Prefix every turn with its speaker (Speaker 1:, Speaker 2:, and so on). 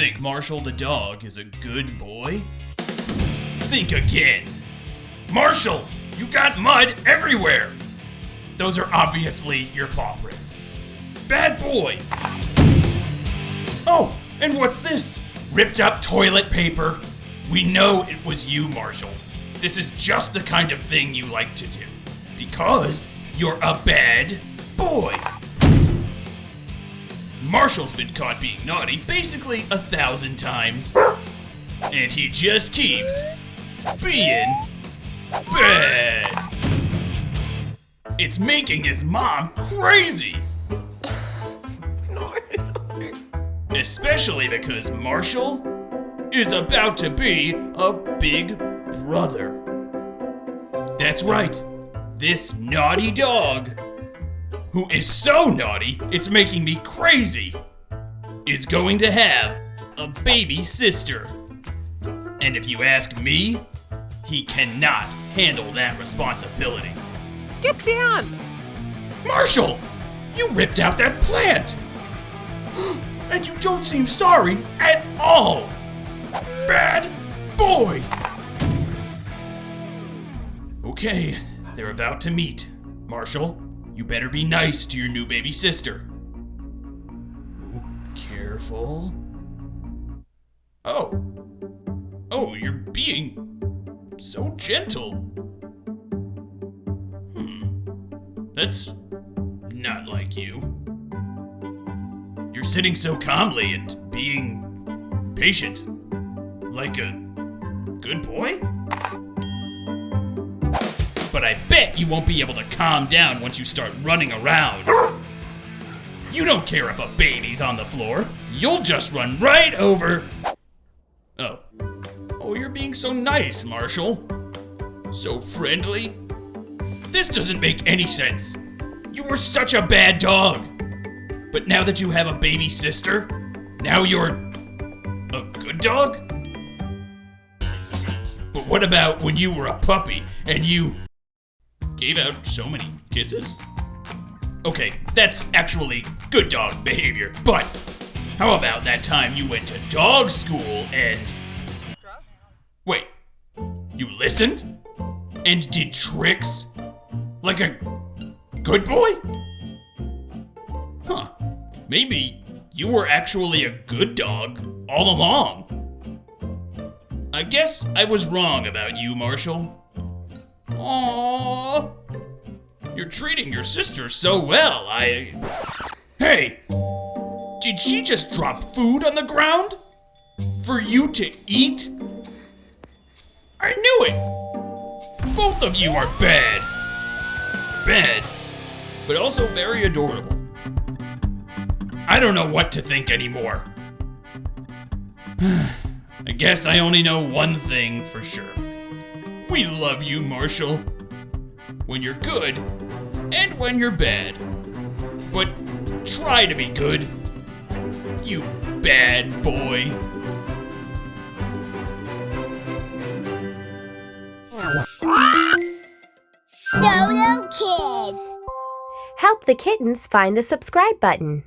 Speaker 1: think Marshall the dog is a good boy? Think again. Marshall, you got mud everywhere. Those are obviously your paw prints. Bad boy. Oh, and what's this? Ripped up toilet paper. We know it was you, Marshall. This is just the kind of thing you like to do. Because you're a bad boy. Marshall's been caught being naughty basically a thousand times. And he just keeps being bad. It's making his mom crazy. Especially because Marshall is about to be a big brother. That's right, this naughty dog, who is so naughty it's making me crazy, is going to have a baby sister. And if you ask me, he cannot handle that responsibility.
Speaker 2: Get down!
Speaker 1: Marshall! You ripped out that plant! And you don't seem sorry at all! Bad boy! Okay, they're about to meet. Marshall, you better be nice to your new baby sister. Careful. Oh. Oh, you're being so gentle. Hmm. That's not like you. You're sitting so calmly and being patient. Like a good boy? But I bet you won't be able to calm down once you start running around. You don't care if a baby's on the floor. You'll just run right over. Oh. Oh, you're being so nice, Marshall. So friendly. This doesn't make any sense. You were such a bad dog. But now that you have a baby sister, now you're a good dog? But what about when you were a puppy and you gave out so many kisses? Okay, that's actually good dog behavior, but how about that time you went to dog school and. Wait, you listened? And did tricks? Like a good boy? Huh. Maybe you were actually a good dog all along. I guess I was wrong about you, Marshall. Aww. You're treating your sister so well, I. Hey! Did she just drop food on the ground? For you to eat? I knew it! Both of you are bad. Bad, but also very adorable. I don't know what to think anymore. I guess I only know one thing for sure. We love you, Marshall. When you're good, and when you're bad. But try to be good. You bad boy.
Speaker 3: Dodo Kids.
Speaker 4: Help the kittens find the subscribe button.